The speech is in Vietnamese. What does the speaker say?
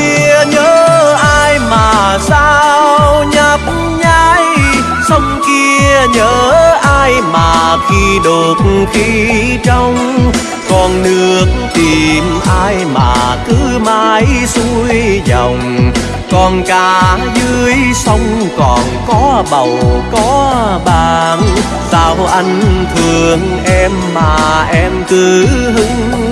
kia nhớ ai mà sao nhấp nháy sông kia nhớ ai mà khi đột khi trong. Con nước tìm ai mà cứ mãi xuôi dòng. Con cá dưới sông còn có bầu, có bạn sao anh thương em mà em cứ hưng